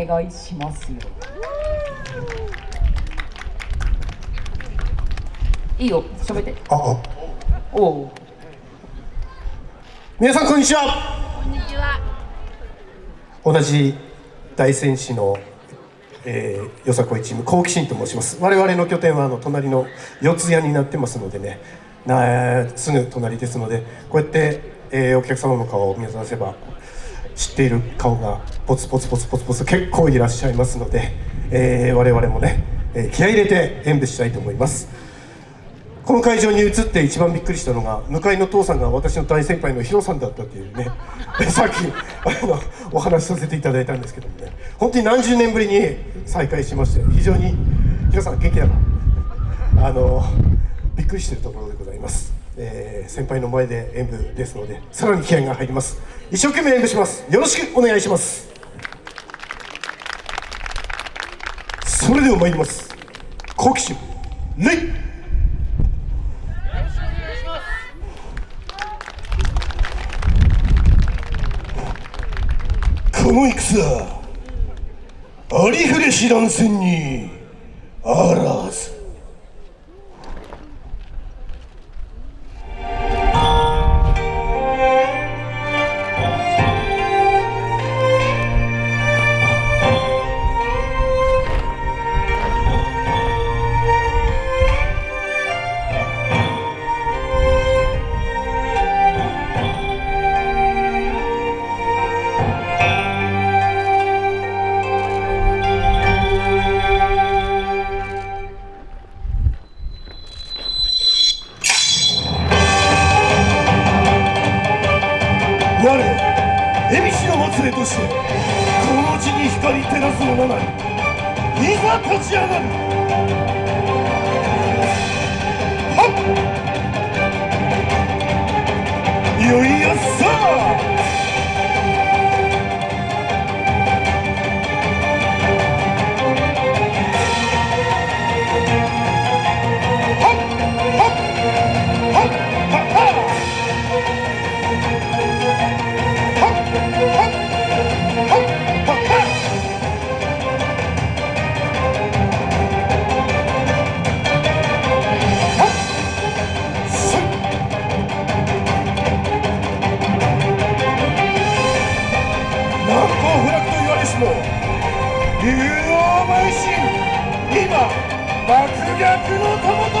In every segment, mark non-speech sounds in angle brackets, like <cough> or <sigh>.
お願いします。よいいよ喋って。ああ。おお皆さんこんにちは。こんにちは。同じ大仙市の、えー、よさこいチーム好奇心と申します。我々の拠点はあの隣の四谷になってますのでね。なすぐ隣ですのでこうやって、えーお客様の顔を見渡せば知っている顔がポツポツポツポツポツ結構いらっしゃいますので、えー我々もね、え気合入れて演舞したいと思います。この会場に移って一番びっくりしたのが向かいの父さんが私の大先輩のヒロさんだったっていうね <laughs> さっきあのお話しさせていただいたんですけどもね。本当に何十年ぶりに再会しまして非常にヒロさん元気だな。あのびっくりしてるところでございます、えー先輩の前で演舞ですのでさらに気合が入ります。一生懸命演舞します。よろしくお願いします。それでは参ります。好奇心レイ。この戦ありふれ知らん戦にあらず。我恵比寿のもつれとしてこの地に光照らす者なりいざ立ち上がる。はっ！よいよっさ竜王邁進。今爆逆の友と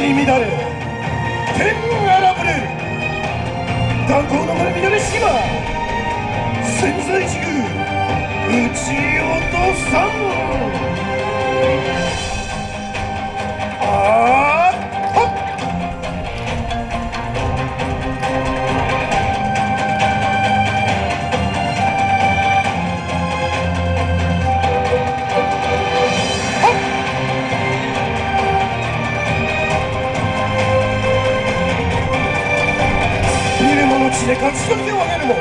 り乱れ天荒ぶれ。る断交の村南島潜在地区撃ち落とさん。ああのの地で勝ち取りを挙げるも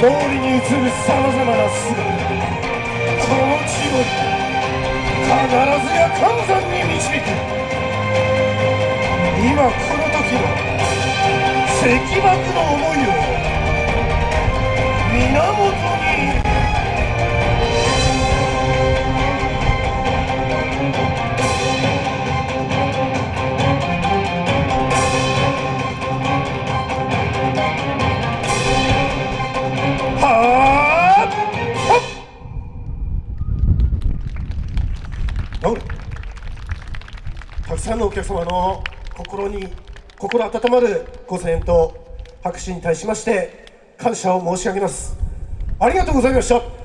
脳裏に映るさまざまな姿この地を必ずや完山に導く。今この時の石幕の思いたくさんのお客様の心に心温まるご声援と拍手に対しまして感謝を申し上げます。ありがとうございました。